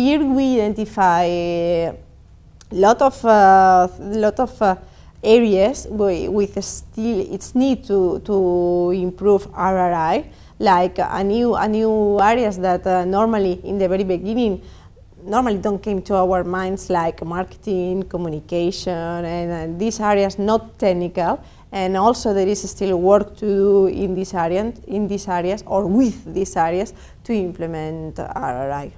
Here we identify a lot of, uh, lot of uh, areas with still its need to, to improve RRI, like a new, a new areas that uh, normally in the very beginning normally don't came to our minds like marketing, communication, and and these areas not technical. And also there is still work to do in this area, in these areas or with these areas to implement RRI.